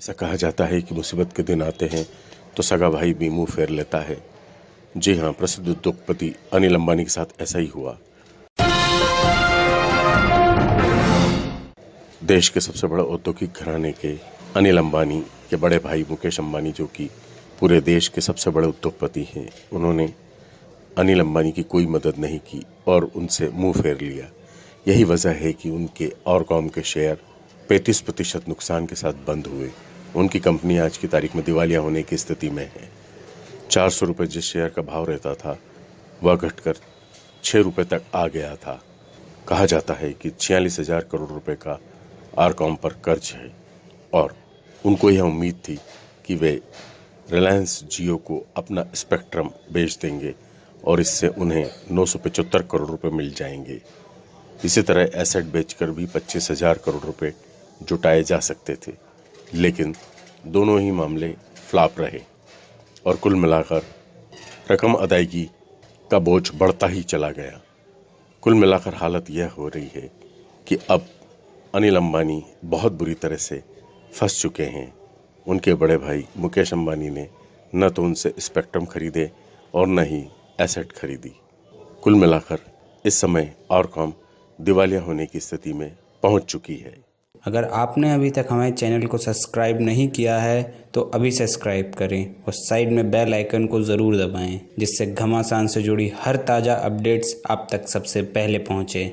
ऐसा कहा जाता है कि मुसीबत के दिन आते हैं तो सगा भाई भी मुँह फेर लेता है। जी हाँ प्रसिद्ध उद्योगपति अनिल अंबानी के साथ ऐसा ही हुआ। देश के सबसे बड़े औद्योगिक घराने के अनिल अंबानी के बड़े भाई मुकेश अंबानी जो कि पूरे देश के सबसे बड़े उद्योगपति हैं, उन्होंने अनिल अंबानी की कोई मदद नहीं की और उनसे मुँह फेर लिया। यही वजह है कि उनके और कॉम के शेयर 35 प्रतिशत नुकसान के साथ बंद हुए। उनकी कंपनी आज की तारीख में दिवालिया होने की स्थिति में है। चार सौ रुपये जिस शेयर का भाव रहता था, वह घटकर छः रुपये तक आ गया था। कहा जाता है कि छियालीस हज़ार करोड़ रुपए का आरकॉम पर कर्ज है और उनको यह उम्मीद थी कि वे रिलायंस जियो को अपना स्पेक्ट्रम बेच देंगे और इससे उन्हें नौ सौ पचहत्तर करोड़ रुपए मिल जाएँगे। इसी तरह एसेट बेचकर भी पच्चीस हज़ार करोड़ रुपए जुटाए जा सकते थे। लेकिन दोनों ही मामले फ्लॉप रहे और कुल मिलाकर रकम अदायगी का बोझ बढ़ता ही चला गया। कुल मिलाकर हालत यह हो रही है कि अब अनिल अंबानी बहुत बुरी तरह से फंस चुके हैं। उनके बड़े भाई मुकेश अंबानी ने न तो उनसे स्पेक्ट्रम खरीदे और न ही एसेट खरीदी। कुल मिलाकर इस समय और कॉम दिवालिया होने की स्थिति में पहुँच चुकी है। अगर आपने अभी तक हमारे चैनल को सब्सक्राइब नहीं किया है तो अभी सब्सक्राइब करें और साइड में बेल आइकन को ज़रूर दबाएँ, जिससे घमासान से जुड़ी हर ताज़ा अपडेट्स आप तक सबसे पहले पहुँचे।